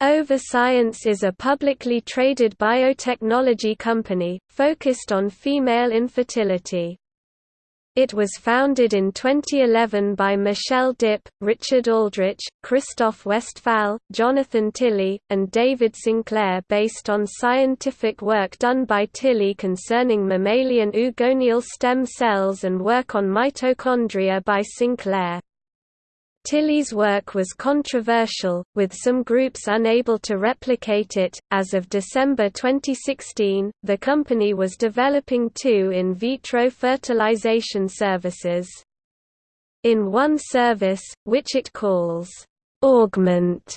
OvaScience is a publicly traded biotechnology company, focused on female infertility. It was founded in 2011 by Michelle Dipp, Richard Aldrich, Christoph Westphal, Jonathan Tilly, and David Sinclair based on scientific work done by Tilly concerning mammalian oogonial stem cells and work on mitochondria by Sinclair. Tilly's work was controversial, with some groups unable to replicate it. As of December 2016, the company was developing two in vitro fertilization services. In one service, which it calls Augment,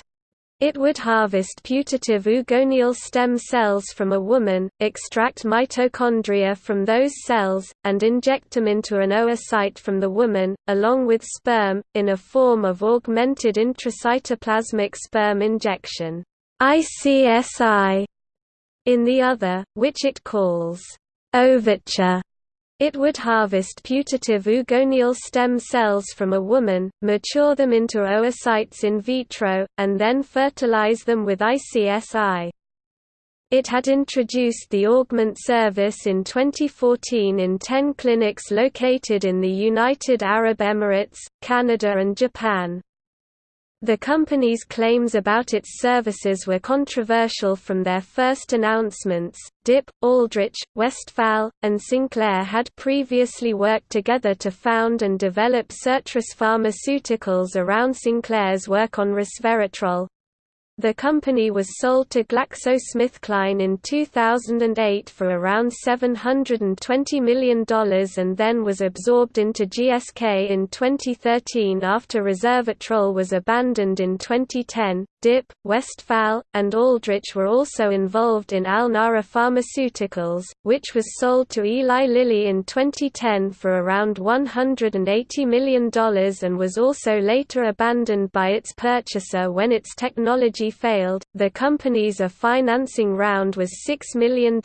it would harvest putative oogonial stem cells from a woman, extract mitochondria from those cells, and inject them into an oocyte from the woman, along with sperm, in a form of augmented intracytoplasmic sperm injection ICSI. In the other, which it calls OvaTure, it would harvest putative oogonial stem cells from a woman, mature them into oocytes in vitro, and then fertilize them with ICSI. It had introduced the Augment service in 2014 in 10 clinics located in the United Arab Emirates, Canada and Japan. The company's claims about its services were controversial from their first announcements. Dipp, Aldrich, Westphal, and Sinclair had previously worked together to found and develop Sirtris Pharmaceuticals around Sinclair's work on resveratrol, the company was sold to GlaxoSmithKline in 2008 for around $720 million and then was absorbed into GSK in 2013 after resveratrol was abandoned in 2010. Dipp, Westphal, and Aldrich were also involved in Alnara Pharmaceuticals, which was sold to Eli Lilly in 2010 for around $180 million and was also later abandoned by its purchaser when its technology failed. The company's A financing round was $6 million,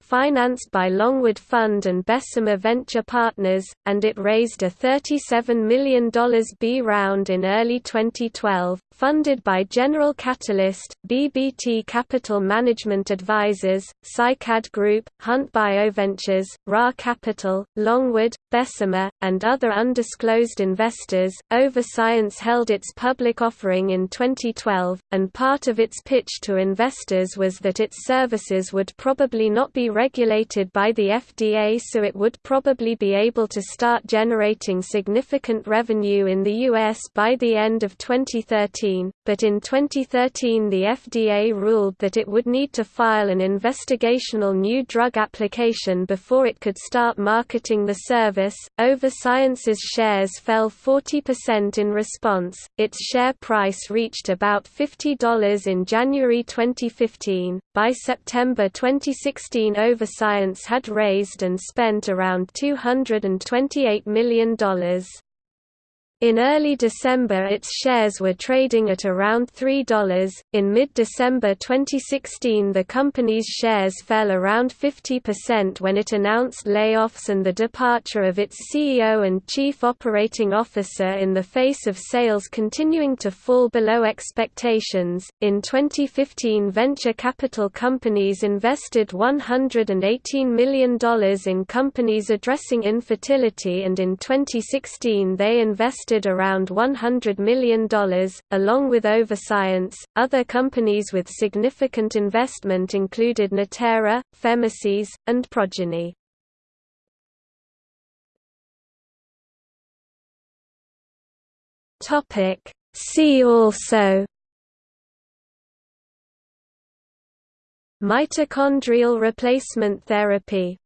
financed by Longwood Fund and Bessemer Venture Partners, and it raised a $37 million B round in early 2012, funded by General Catalyst, BBT Capital Management Advisors, Cycad Group, Hunt Bioventures, Ra Capital, Longwood, Bessemer, and other undisclosed investors. OvaScience held its public offering in 2012, and part of its pitch to investors was that its services would probably not be regulated by the FDA so it would probably be able to start generating significant revenue in the U.S. by the end of 2013 but in 2013 the FDA ruled that it would need to file an investigational new drug application before it could start marketing the service. OvaScience's shares fell 40% in response, its share price reached about $50 in January 2015. By September 2016, Overscience had raised and spent around $228 million. In early December its shares were trading at around $3. In mid-December 2016 the company's shares fell around 50% when it announced layoffs and the departure of its CEO and chief operating officer in the face of sales continuing to fall below expectations. In 2015 venture capital companies invested $118 million in companies addressing infertility and in 2016 they invested invested around $100 million, along with OvaScience. Other companies with significant investment included Natera, Pharmacies, and Progyny. Topic See also Mitochondrial replacement therapy